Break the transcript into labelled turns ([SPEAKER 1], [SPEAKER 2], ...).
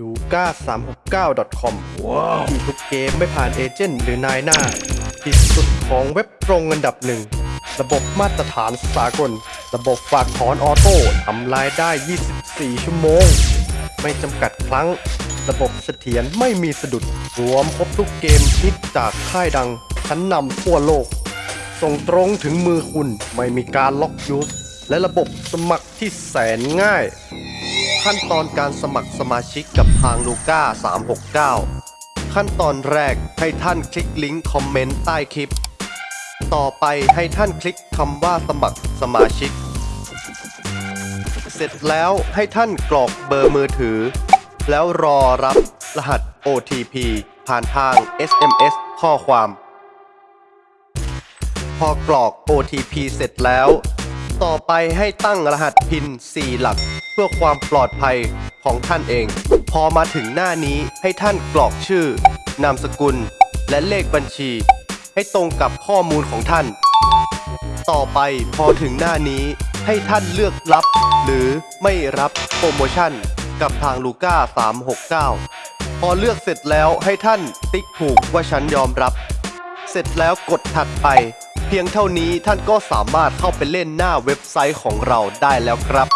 [SPEAKER 1] ลูก้า369 com ที่ทุกเกมไม่ผ่าน agent หรือนายหน้า ที่สุดของเว็บตรงอันดับหนึ่ง ระบบมาตรฐานสากล ระบบฝากถอน auto ทำรายการได้ 24 ชั่วโมง ไม่จำกัดครั้ง ระบบเสถียรไม่มีสะดุด รวมครบทุกเกมฮิตจากค่ายดังชั้นนำทั่วโลก ส่งตรงถึงมือคุณไม่มีการล็อกยูสและระบบสมัครที่แสนง่าย ขั้นตอนการสมัครสมาชิกกับทางลูก้า369 ขั้นตอนแรกให้ท่านคลิกลิงก์คอมเมนต์ใต้คลิป ต่อไปให้ท่านคลิกคำว่าสมัครสมาชิก เสร็จแล้วให้ท่านกรอกเบอร์มือถือ แล้วรอรับรหัส OTP ผ่านทาง SMS ข้อความ พอกรอก OTP เสร็จแล้ว ต่อไปให้ตั้งรหัสพิน4หลัก เพื่อความปลอดภัยของท่านเอง พอมาถึงหน้านี้ให้ท่านกรอกชื่อ นามสกุล และเลขบัญชี ให้ตรงกับข้อมูลของท่าน ต่อไปพอถึงหน้านี้ให้ท่านเลือกรับ หรือไม่รับโปรโมชั่น กับทางลูก้า369 พอเลือกเสร็จแล้วให้ท่านติ๊กถูกว่าฉันยอมรับ เสร็จแล้วกดถัดไป พียงเท่านี้ท่านก็สามารถเข้าไปเล่นหน้าเว็บไซต์ของเราได้แล้วครับ